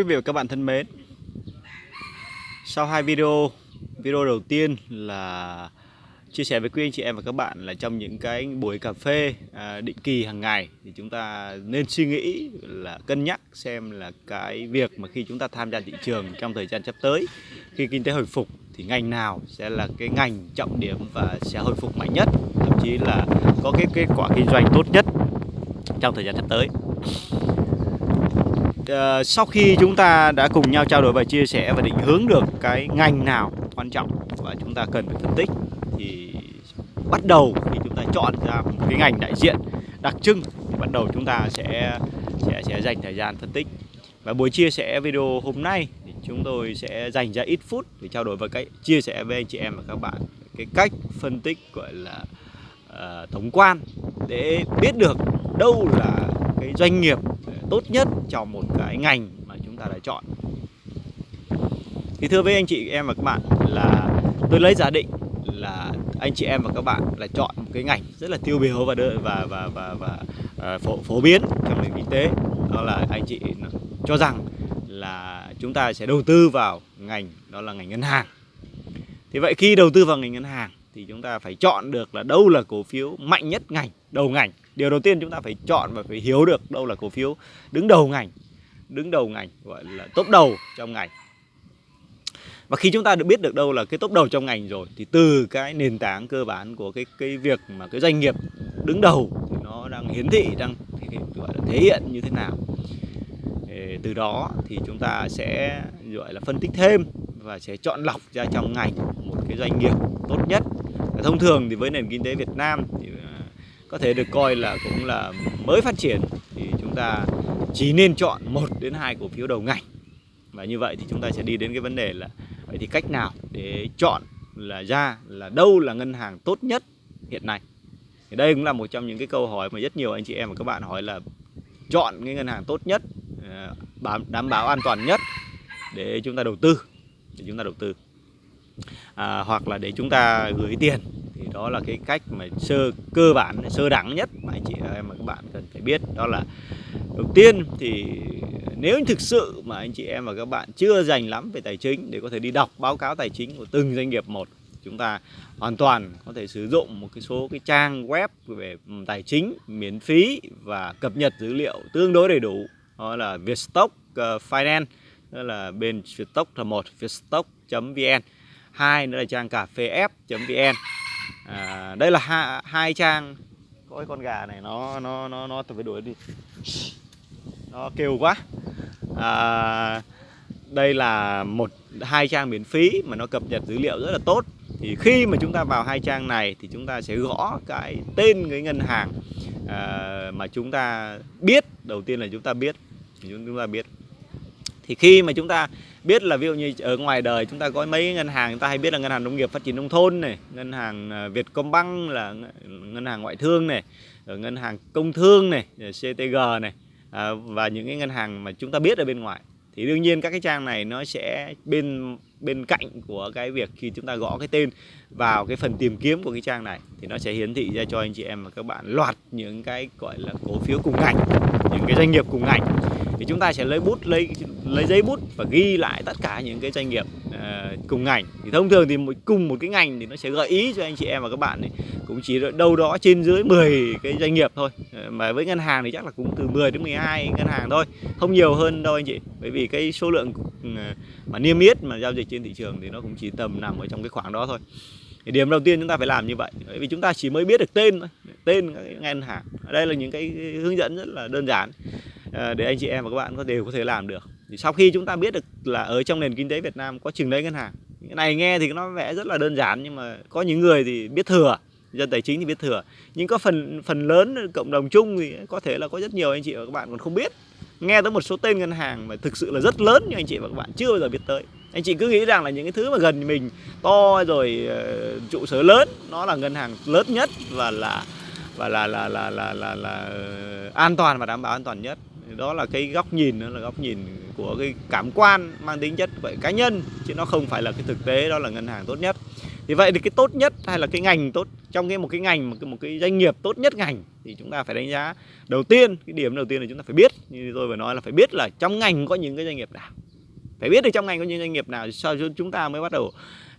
Quý vị và các bạn thân mến. Sau hai video Video đầu tiên là chia sẻ với quý anh chị em và các bạn là trong những cái buổi cà phê à, định kỳ hàng ngày thì chúng ta nên suy nghĩ là cân nhắc xem là cái việc mà khi chúng ta tham gia thị trường trong thời gian sắp tới khi kinh tế hồi phục thì ngành nào sẽ là cái ngành trọng điểm và sẽ hồi phục mạnh nhất thậm chí là có cái kết quả kinh doanh tốt nhất trong thời gian sắp tới uh, sau khi chúng ta đã cùng nhau trao đổi và chia sẻ và định hướng được cái ngành nào quan trọng và chúng ta cần phải phân tích thì bắt đầu khi chúng ta chọn ra một cái ngành đại diện đặc trưng thì bắt đầu chúng ta sẽ sẽ sẽ dành thời gian phân tích. Và buổi chia sẻ video hôm nay thì chúng tôi sẽ dành ra ít phút để trao đổi và cái chia sẻ với anh chị em và các bạn cái cách phân tích gọi là ờ, uh, tổng quan để biết được đâu là cái doanh nghiệp tốt nhất trong một cái ngành mà chúng ta đã chọn. Thì thưa với anh chị em và các bạn là tôi lấy giả định là anh chị em và các bạn là chọn một cái ngành rất là tiêu biểu và và và và, và uh, phổ, phổ biến trong nền kinh tế. Đó là anh chị cho rằng là chúng ta sẽ đầu tư vào ngành đó là ngành ngân hàng. Thì vậy khi đầu tư vào ngành ngân hàng thì chúng ta phải chọn được là đâu là cổ phiếu mạnh nhất ngành đầu ngành điều đầu tiên chúng ta phải chọn và phải hiểu được đâu là cổ phiếu. Đứng đầu ngành, đứng đầu ngành, gọi là top đầu trong ngành. Và khi chúng ta được biết được đâu là cái top đầu trong ngành rồi, thì từ cái nền tảng cơ bản của cái cái việc mà cái doanh nghiệp đứng đầu thì nó đang hiển thị, đang gọi là thể hiện như thế nào. Từ đó thì chúng ta sẽ, gọi là phân tích thêm và sẽ chọn lọc ra trong ngành một cái doanh nghiệp tốt nhất. Thông thường thì với nền kinh tế Việt Nam có thể được coi là cũng là mới phát triển thì chúng ta chỉ nên chọn một đến hai cổ phiếu đầu ngành. Và như vậy thì chúng ta sẽ đi đến cái vấn đề là vậy thì cách nào để chọn là ra là đâu là ngân hàng tốt nhất hiện nay? Thì đây cũng là một trong những cái câu hỏi mà rất nhiều anh chị em và các bạn hỏi là chọn cái ngân hàng tốt nhất ờ, đảm bảo an toàn nhất để chúng ta đầu tư để chúng ta đầu tư. À, hoặc là để chúng ta gửi tiền thì đó là cái cách mà sơ, cơ bản, sơ đẳng nhất mà anh chị em và các bạn cần phải biết. Đó là đầu tiên thì nếu thực sự mà anh chị em và các bạn chưa dành lắm về tài chính để có thể đi đọc báo cáo tài chính của từng doanh nghiệp một, chúng ta hoàn toàn có thể sử dụng một cái số cái trang web về tài chính miễn phí và cập nhật dữ liệu tương đối đầy đủ. Đó là Vietstock ờ, Finance, đó là bên Vietstock là một vietstock.vn hai nữa là trang cà phê f.vn à, đây là hai, hai trang. Có con gà này nó nó nó nó tôi phải đuổi đi. Nó kêu quá. À, đây là một hai trang miễn phí mà nó cập nhật dữ liệu rất là tốt. Thì khi mà chúng ta vào hai trang này thì chúng ta sẽ gõ cái tên cái ngân hàng à, mà chúng ta biết. Đầu tiên là chúng ta biết. Chúng ta biết. Thì khi mà chúng ta biết là ví dụ như ở ngoài đời chúng ta có mấy ngân hàng chúng ta hay biết là ngân hàng nông nghiệp phát triển nông thôn này ngân hàng à, Vietcombank là ngân hàng ngoại thương này ở ngân hàng công thương này CTG này à, và những cái ngân hàng mà chúng ta biết ở bên ngoài. Thì đương nhiên các cái trang này nó sẽ bên bên cạnh của cái việc khi chúng ta gõ cái tên vào cái phần tìm kiếm của cái trang này thì nó sẽ hiển thị ra cho anh chị em và các bạn loạt những cái gọi là cổ phiếu cùng ngành những cái doanh nghiệp cùng ngành thì chúng ta sẽ lấy bút lấy lấy giấy bút và ghi lại tất cả những cái doanh nghiệp uh, cùng ngành. Thì thông thường thì một, cùng một cái ngành thì nó sẽ gợi ý cho anh chị em và các bạn ấy, cũng chỉ đâu đó trên dưới 10 cái doanh nghiệp thôi. Ờ, mà với ngân hàng thì chắc là cũng từ 10 đến 12 ngân hàng thôi. Không nhiều hơn đâu anh chị. Bởi vì cái số lượng ừ, mà niêm yết mà giao dịch trên thị trường thì nó cũng chỉ tầm nằm ở trong cái khoảng đó thôi. Thì điểm đầu tiên chúng ta phải làm như vậy. Bởi vì chúng ta chỉ mới biết được tên thôi. Tên các ngân hàng. Ở đây là những cái hướng dẫn rất là đơn giản. Ờ, để anh chị em và các bạn có đều có thể làm được. Thì sau khi chúng ta biết được là ở trong nền kinh tế Việt Nam có chừng đấy ngân hàng. Cái này nghe thì nó vẽ rất là đơn giản nhưng mà có những người thì biết thừa dân tài chính thì biết thừa. Nhưng có phần phần lớn cộng đồng chung thì có thể là có rất nhiều anh chị và các bạn còn không biết. Nghe tới một số tên ngân hàng mà thực sự là rất lớn nhưng anh chị và các bạn chưa bao giờ biết tới. Anh chị cứ nghĩ rằng là những cái thứ mà gần mình to rồi ờ, trụ sở lớn nó là ngân hàng lớn nhất và là và là là là là là, là, là an toàn và đảm bảo an toàn nhất đó là cái góc nhìn đó là góc nhìn của cái cảm quan mang tính chất vậy cá nhân chứ nó không phải là cái thực tế đó là ngân hàng tốt nhất. Thì vậy thì cái tốt nhất hay là cái ngành tốt trong cái một cái ngành một cái, một cái doanh nghiệp tốt nhất ngành thì chúng ta phải đánh giá. Đầu tiên cái điểm đầu tiên là chúng ta phải biết như tôi vừa nói là phải biết là trong ngành có những cái doanh nghiệp nào. Phải biết được trong ngành có những doanh nghiệp nào sau chúng ta mới bắt đầu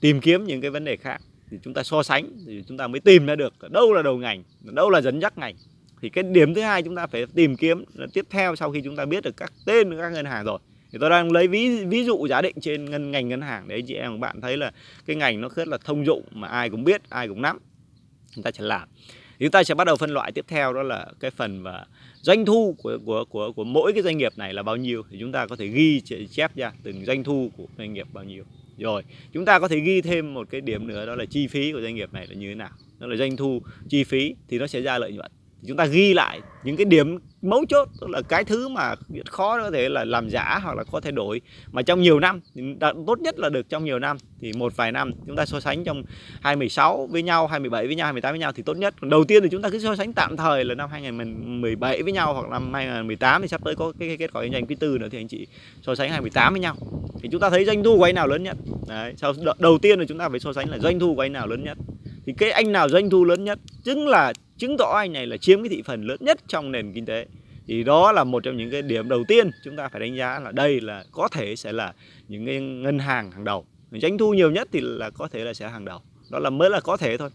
tìm kiếm những cái vấn đề khác. Thì chúng ta so sánh thì chúng ta mới tìm ra được đâu là đầu ngành đâu là dẫn dắt ngành thì cái điểm thứ hai chúng ta phải tìm kiếm là tiếp theo sau khi chúng ta biết được các tên các ngân hàng rồi. Thì tôi đang lấy ví ví dụ giả định trên ngân, ngành ngân hàng để chị em các bạn thấy là cái ngành nó rất là thông dụng mà ai cũng biết, ai cũng nắm. Chúng ta sẽ làm. Thì chúng ta sẽ bắt đầu phân loại tiếp theo, đó là cái phần và doanh thu của của của của mỗi cái doanh nghiệp này là bao nhiêu. Thì chúng ta có thể ghi chép ra từng doanh thu của doanh nghiệp bao nhiêu. Rồi, chúng ta có thể ghi thêm một cái điểm nữa, đó là chi phí của doanh nghiệp này là như thế nào. Đó là doanh thu, chi phí thì nó sẽ ra lợi nhuận chúng ta ghi lại những cái điểm mấu chốt tức là cái thứ mà khó có thể là làm giả hoặc là có thay đổi mà trong nhiều năm tốt nhất là được trong nhiều năm thì một vài năm chúng ta so sánh trong 2016 với nhau 2017 với nhau 2018 với nhau thì tốt nhất. Đầu tiên thì chúng ta cứ so sánh tạm thời là năm 2017 với nhau hoặc năm 2018 thì sắp tới có cái, cái kết quả kinh doanh quý tư nữa thì anh chị so sánh 2018 với nhau. Thì chúng ta thấy doanh thu của anh nào lớn nhất? Đấy, sau đầu tiên là chúng ta phải so sánh là doanh thu của anh nào lớn nhất? Thì cái anh nào doanh thu lớn nhất chứng là, chứng tỏ anh này là chiếm cái thị phần lớn nhất trong nền kinh tế. Thì đó là một trong những cái điểm đầu tiên chúng ta phải đánh giá là đây là có thể sẽ là những cái ngân hàng hàng đầu. Doanh thu nhiều nhất thì là có thể là sẽ hàng đầu. Đó là mới là có thể thôi.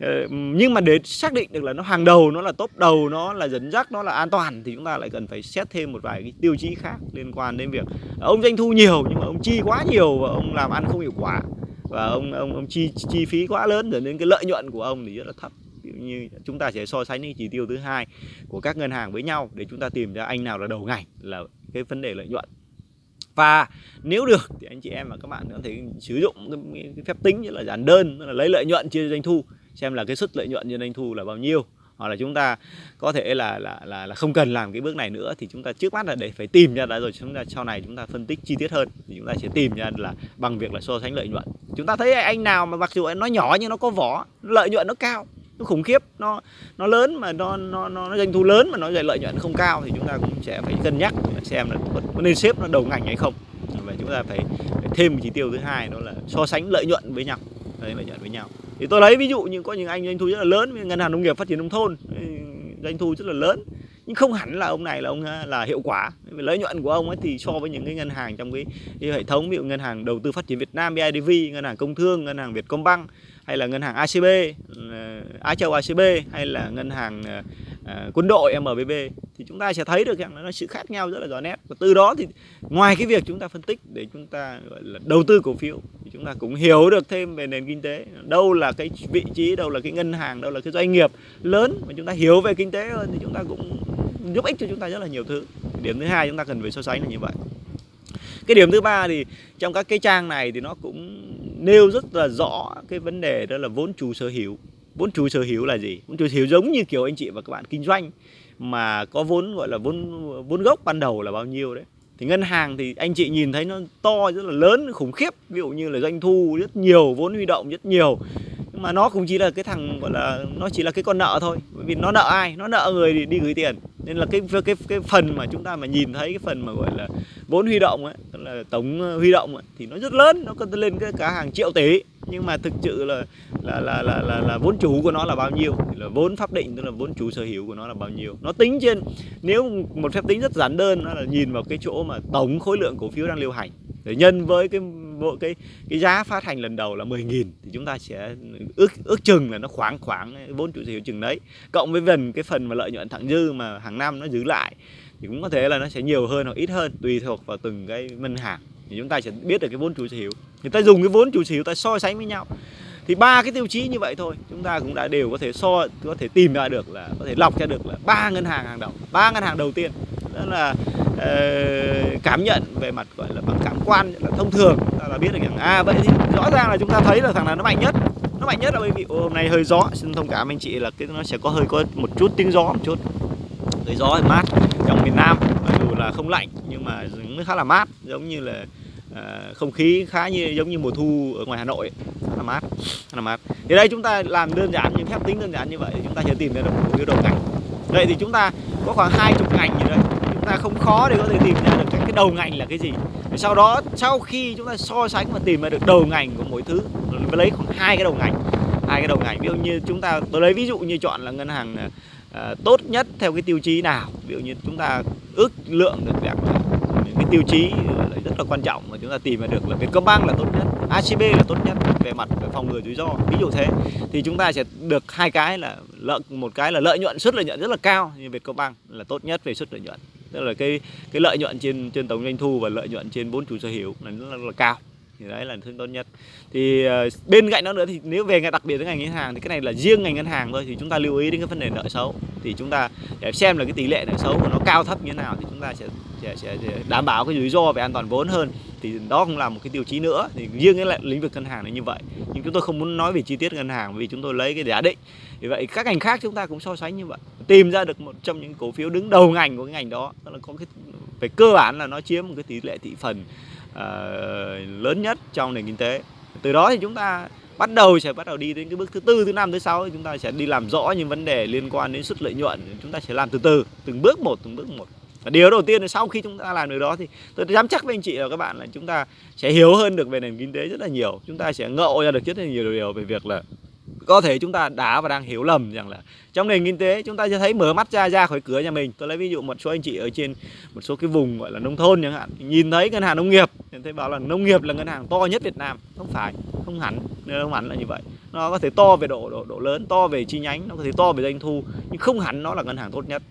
Ờ, nhưng mà để xác định được là nó hàng đầu, nó là top đầu, nó là dẫn dắt, nó là an toàn thì chúng ta lại cần phải xét thêm một vài cái tiêu chí khác liên quan đến việc ông doanh thu nhiều nhưng mà ông chi quá nhiều và ông làm ăn không hiệu quả và ông ông ông chi chi phí quá lớn dẫn đến cái lợi nhuận của ông thì rất là thấp. Như chúng ta sẽ so sánh những chỉ tiêu thứ hai của các ngân hàng với nhau để chúng ta tìm ra anh nào là đầu ngành là cái vấn đề lợi nhuận. Và nếu được thì anh chị em và các bạn có thể sử dụng cái, cái phép tính như là giản đơn là lấy lợi nhuận chia doanh thu xem là cái suất lợi nhuận trên doanh thu là bao nhiêu hoặc là chúng ta có thể là là là, là không cần làm cái bước này nữa thì chúng ta trước mắt là để phải tìm ra đã rồi chúng ta sau này chúng ta phân tích chi tiết hơn thì chúng ta sẽ tìm ra là bằng việc là so sánh lợi nhuận. Chúng ta thấy anh nào mà mặc dù nó nhỏ nhưng nó có vỏ lợi nhuận nó cao nó khủng khiếp nó nó lớn mà nó nó nó doanh thu lớn mà nó lợi nhuận không cao thì chúng ta cũng sẽ phải cân nhắc xem là có nên xếp nó đầu ngành hay không. Và chúng ta phải, phải thêm một chỉ tiêu thứ hai đó là so sánh lợi nhuận với nhau lợi nhuận với nhau thì tôi lấy ví dụ như có những anh doanh thu rất là lớn ngân hàng nông nghiệp phát triển nông thôn ừ, doanh thu rất là lớn. Nhưng không hẳn là ông này là ông à, là hiệu quả. Lợi nhuận của ông ấy thì so với những cái ngân hàng trong cái, cái hệ thống ví dụ ngân hàng đầu tư phát triển Việt Nam BIDV ngân hàng công thương ngân hàng Vietcombank hay là ngân hàng ACB ừ, Á Châu ACB hay là ngân hàng à, à, quân đội MBB thì chúng ta sẽ thấy được rằng nó sự khác nhau rất là rõ nét. Và từ đó thì ngoài cái việc chúng ta phân tích để chúng ta gọi là đầu tư cổ phiếu chúng ta cũng hiểu được thêm về nền kinh tế. Đâu là cái vị trí, đâu là cái ngân hàng, đâu là cái doanh nghiệp lớn mà chúng ta hiểu về kinh tế hơn thì chúng ta cũng giúp ích cho chúng ta rất là nhiều thứ. Điểm thứ hai chúng ta cần phải so sánh là như vậy. Cái điểm thứ ba thì trong các cái trang này thì nó cũng nêu rất là rõ cái vấn đề đó là vốn chủ sở hữu. Vốn chủ sở hữu là gì? Vốn chủ sở hữu giống như kiểu anh chị và các bạn kinh doanh mà có vốn, gọi là vốn vốn gốc ban đầu là bao nhiêu đấy thì ngân hàng thì anh chị nhìn thấy nó to rất là lớn khủng khiếp. Ví dụ như là doanh thu rất nhiều vốn huy động rất nhiều. Nhưng mà nó cũng chỉ là cái thằng gọi là nó chỉ là cái con nợ thôi. Bởi vì nó nợ ai? Nó nợ người đi, đi gửi tiền. Nên là cái cái cái phần mà chúng ta mà nhìn thấy cái phần mà gọi là vốn huy động ấy tức là tổng huy động ấy, thì nó rất lớn. Nó có lên cái cả hàng triệu tỷ nhưng mà thực sự là là là là là, là vốn chủ của nó là bao nhiêu? Là vốn pháp định tức là vốn chủ sở hữu của nó là bao nhiêu? Nó tính trên nếu một phép tính rất giản đơn nó là nhìn vào cái chỗ mà tổng khối lượng cổ phiếu đang lưu hành. Để nhân với cái bộ cái cái giá phát hành lần đầu là 10.000 thì chúng ta sẽ ước ước chừng là nó khoảng khoảng vốn chủ sở hữu chừng đấy. Cộng với phần cái phần mà lợi nhuận thặng dư mà hàng năm nó giữ lại thì cũng có thể là nó sẽ nhiều hơn hoặc ít hơn tùy thuộc vào từng cái ngân hàng thì chúng ta sẽ biết được cái vốn chủ sở hữu. Người ta dùng cái vốn chủ sở hữu ta so sánh với nhau. Thì ba cái tiêu chí như vậy thôi. Chúng ta cũng đã đều có thể so có thể tìm ra được là có thể lọc ra được là ba ngân hàng hàng đầu ba ngân hàng đầu tiên. Đó là uh, cảm nhận về mặt gọi là bằng cảm quan là thông thường. Ta là biết được rằng à vậy thì rõ ràng là chúng ta thấy là thằng nào nó mạnh nhất? Nó mạnh nhất là bởi vì hôm nay hơi gió. Xin thông cảm anh chị là cái nó sẽ có hơi có một chút tiếng gió một chút. Hơi gió hơi mát trong miền Nam là không lạnh nhưng mà nó khá là mát giống như là uh, không khí khá như giống như mùa thu ở ngoài Hà Nội khá là mát khá là mát. Thì đây chúng ta làm đơn giản những phép tính đơn giản như vậy chúng ta sẽ tìm ra được một cái đầu ngành vậy thì chúng ta có khoảng hai chục ngành như đây. Chúng ta không khó để có thể tìm ra được các cái đầu ngành là cái gì. Sau đó sau khi chúng ta so sánh và tìm ra được đầu ngành của mỗi thứ lấy khoảng hai cái đầu ngành hai cái đầu ngành. Ví dụ như chúng ta tôi lấy ví dụ như chọn là ngân hàng à, Ờ, tốt nhất theo cái tiêu chí nào? Ví dụ như chúng ta ước lượng được rằng những cái tiêu chí rất là quan trọng mà chúng ta tìm ra được là Vietcombank là tốt nhất ACB là tốt nhất về mặt về phòng ngừa rủi ro. Ví dụ thế thì chúng ta sẽ được hai cái là lợi một cái là lợi nhuận suất lợi nhuận rất là cao như Vietcombank là tốt nhất về suất lợi nhuận. Tức là cái cái lợi nhuận trên trên tổng doanh thu và lợi nhuận trên vốn chủ sở hữu là rất là, là cao thì đấy là thương tốt nhất. Thì uh, bên cạnh đó nữa thì nếu về đặc biệt với ngành ngân hàng thì cái này là riêng ngành ngân hàng thôi thì chúng ta lưu ý đến cái vấn đề nợ xấu. Thì chúng ta để xem là cái tỷ lệ nợ xấu của nó cao thấp như thế nào thì chúng ta sẽ, sẽ, sẽ, sẽ đảm bảo cái rủi ro về an toàn vốn hơn. Thì đó cũng là một cái tiêu chí nữa. Thì riêng cái lĩnh vực ngân hàng là như vậy. Nhưng chúng tôi không muốn nói về chi tiết ngân hàng vì chúng tôi lấy cái giả định. Vì vậy các ngành khác chúng ta cũng so sánh như vậy. Tìm ra được một trong những cổ phiếu đứng đầu ngành của cái ngành đó. Tức là có cái về cơ bản là nó chiếm một cái tỷ lệ thị phần Ờ, lớn nhất trong nền kinh tế. Từ đó thì chúng ta bắt đầu sẽ bắt đầu đi đến cái bước thứ tư, thứ năm, thứ sáu chúng ta sẽ đi làm rõ những vấn đề liên quan đến sức lợi nhuận. Chúng ta sẽ làm từ từ, từng bước một, từng bước một. Và điều đầu tiên là sau khi chúng ta làm được đó thì tôi dám chắc với anh chị và các bạn là chúng ta sẽ hiểu hơn được về nền kinh tế rất là nhiều. Chúng ta sẽ ngộ ra được rất là nhiều điều về việc là có thể chúng ta đã và đang hiểu lầm rằng là trong nền kinh tế, chúng ta sẽ thấy mở mắt ra ra khỏi cửa nhà mình. Tôi lấy ví dụ một số anh chị ở trên một số cái vùng gọi là nông thôn chẳng hạn. Nhìn thấy ngân hàng nông nghiệp thấy bảo là nông nghiệp là ngân hàng to nhất Việt Nam. Không phải, không hẳn không hẳn là như vậy. Nó có thể to về độ độ độ lớn, to về chi nhánh, nó có thể to về doanh thu, nhưng không hẳn nó là ngân hàng tốt nhất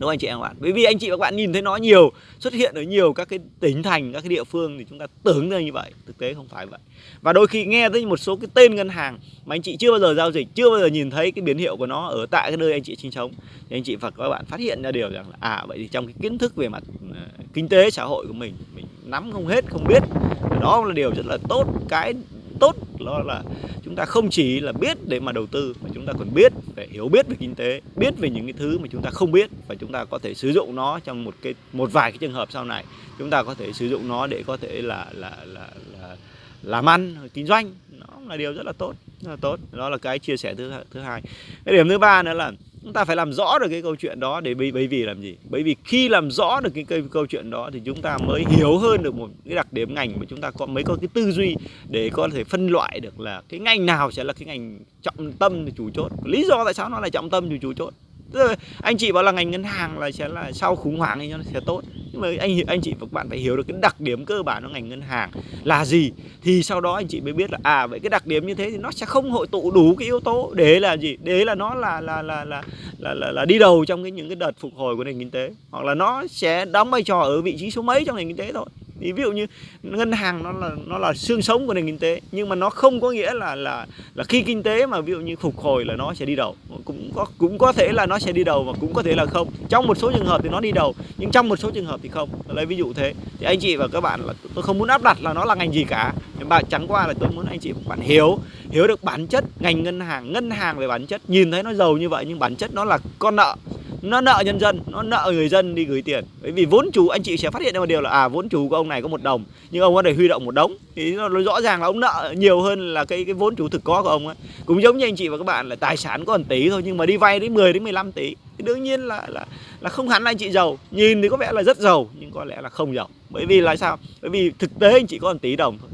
đúng không anh chị em bạn bởi vì anh chị và các bạn nhìn thấy nó nhiều xuất hiện ở nhiều các cái tỉnh thành các cái địa phương thì chúng ta tưởng là như vậy. Thực tế không phải vậy. Và đôi khi nghe tới một số cái tên ngân hàng mà anh chị chưa bao giờ giao dịch chưa bao giờ nhìn thấy cái biến hiệu của nó ở tại cái nơi anh chị sinh sống thì anh chị và các bạn phát hiện ra điều rằng là à vậy thì trong cái kiến thức về mặt uh, kinh tế xã hội của mình mình nắm không hết không biết. Đó là điều rất là tốt. Cái tốt đó là chúng ta không chỉ là biết để mà đầu tư mà chúng ta còn biết để hiểu biết về kinh tế biết về những cái thứ mà chúng ta không biết và chúng ta có thể sử dụng nó trong một cái một vài cái trường hợp sau này. Chúng ta có thể sử dụng nó để có thể là là là, là làm ăn kinh doanh. Nó là điều rất là tốt rất là tốt. Đó là cái chia sẻ thứ thứ hai. Cái điểm thứ ba nữa là chúng ta phải làm rõ được cái câu chuyện đó để bởi, bởi vì làm gì? Bởi vì khi làm rõ được cái câu, câu chuyện đó thì chúng ta mới hiểu hơn được một cái đặc điểm ngành mà chúng ta có mới có cái tư duy để có thể phân loại được là cái ngành nào sẽ là cái ngành trọng tâm chủ chốt. Lý do tại sao nó là trọng tâm chủ chốt anh chị bảo là ngành ngân hàng là sẽ là sau khủng hoảng thì nó sẽ tốt. Nhưng mà anh anh chị và các bạn phải hiểu được cái đặc điểm cơ bản của ngành ngân hàng là gì. Thì sau đó anh chị mới biết là à vậy cái đặc điểm như thế thì nó sẽ không hội tụ đủ cái yếu tố để là gì? Để là nó là là là là là, là, là đi đầu trong cái những cái đợt phục hồi của nền kinh tế. Hoặc là nó sẽ đóng vai trò ở vị trí số mấy trong nền kinh tế thôi ví dụ như ngân hàng nó là nó là xương sống của nền kinh tế, nhưng mà nó không có nghĩa là là là khi kinh tế mà ví dụ như phục hồi là nó sẽ đi đầu. Cũng có cũng có thể là nó sẽ đi đầu và cũng có thể là không. Trong một số trường hợp thì nó đi đầu, nhưng trong một số trường hợp thì không. Lấy ví dụ thế. Thì anh chị và các bạn là, tôi không muốn áp đặt là nó là ngành gì cả. Nhưng mà chẳng qua là tôi muốn anh chị và bạn hiểu hiểu được bản chất ngành ngân hàng ngân hàng về bản chất. Nhìn thấy nó giàu như vậy nhưng bản chất nó là con nợ nó nợ nhân dân, nó nợ người dân đi gửi tiền. Bởi vì vốn chủ, anh chị sẽ phát hiện ra một điều là à vốn chủ của ông này có một đồng, nhưng ông có thể huy động một đống. Thì nó rõ ràng là ông nợ nhiều hơn là cái cái vốn chủ thực có của ông ấy cũng giống như anh chị và các bạn là tài sản có 1 tỷ thôi, nhưng mà đi vay đến 10 đến 15 tỷ. Thì đương nhiên là là là không hẳn anh chị giàu. Nhìn thì có vẻ là rất giàu, nhưng có lẽ là không giàu. Bởi vì là sao? Bởi vì thực tế anh chị có 1 tỷ đồng thôi.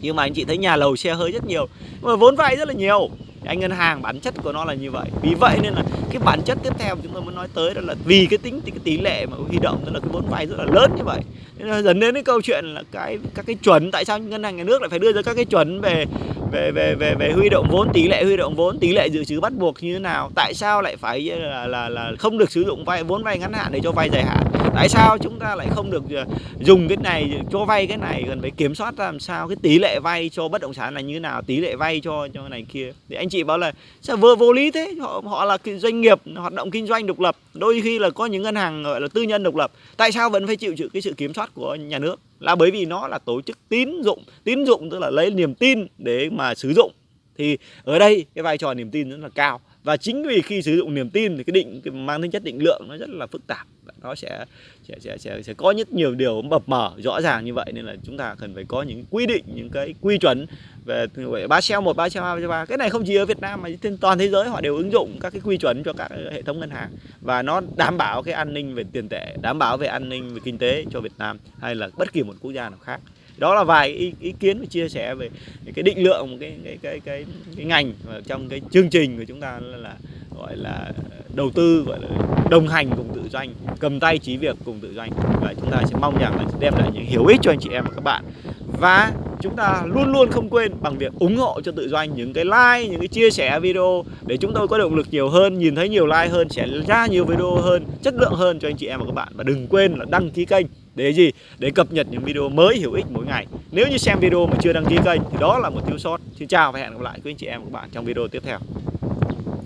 Nhưng mà anh chị thấy nhà lầu xe hơi rất nhiều, nhưng mà vốn vay rất là nhiều anh ngân hàng bản chất của nó là như vậy. Vì vậy nên là cái bản chất tiếp theo chúng tôi muốn nói tới đó là vì cái tính cái tỷ lệ mà huy động tức là cái vốn vay rất là lớn như vậy. Nên là dẫn đến cái câu chuyện là cái các cái chuẩn tại sao ngân hàng nhà nước lại phải đưa ra các cái chuẩn về về về về về huy động vốn tỷ lệ huy động vốn tỷ lệ dự trữ bắt buộc như thế nào tại sao lại phải là là, là không được sử dụng vay vốn vay ngắn hạn để cho vay dài hạn tại sao chúng ta lại không được ờ, dùng cái này cho vay cái này cần phải kiểm soát làm sao cái tỷ lệ vay cho bất động sản là như thế nào tỷ lệ vay cho cho này kia. Thì anh chị bảo là sao vừa vô lý thế? Họ họ là doanh nghiệp, hoạt động kinh doanh độc lập, đôi khi là có những ngân hàng, gọi là, tư nhân độc lập. Tại sao vẫn phải chịu chịu cái sự kiểm soát của nhà nước? Là bởi vì nó là tổ chức tín dụng tín dụng tức là lấy niềm tin để mà sử dụng. Thì ở đây cái vai trò niềm tin rất là cao và chính vì khi sử dụng niềm tin thì cái định cái mang tính chất định lượng nó rất là phức tạp. Nó sẽ sẽ sẽ sẽ, sẽ có rất nhiều điều mập mờ rõ ràng như vậy nên là chúng ta cần phải có những quy định những cái quy chuẩn về gọi ba xeo một ba xeo hai ba. Cái này không chỉ ở Việt Nam mà trên toàn thế giới họ đều ứng dụng các cái quy chuẩn cho các hệ thống ngân hàng. Và nó đảm bảo cái an ninh về tiền tệ đảm bảo về an ninh về kinh tế cho Việt Nam hay là bất kỳ một quốc gia nào khác đó là vài ý, ý kiến và chia sẻ về cái định lượng một cái cái cái cái, cái ngành và trong cái chương trình của chúng ta là, là gọi là đầu tư gọi là đồng hành cùng tự doanh cầm tay chí việc cùng tự doanh. Và chúng ta sẽ mong rằng là sẽ đem lại những hiểu ích cho anh chị em và các bạn. Và chúng ta luôn luôn không quên bằng việc ủng hộ cho tự doanh những cái like những cái chia sẻ video để chúng tôi có động lực nhiều hơn nhìn thấy nhiều like hơn sẽ ra nhiều video hơn chất lượng hơn cho anh chị em và các bạn. Và đừng quên là đăng ký kênh để gì? Để cập nhật những video mới hữu ích mỗi ngày. Nếu như xem video mà chưa đăng ký kênh, thì đó là một thiếu sót. Xin chào và hẹn gặp lại quý anh chị em và các bạn trong video tiếp theo.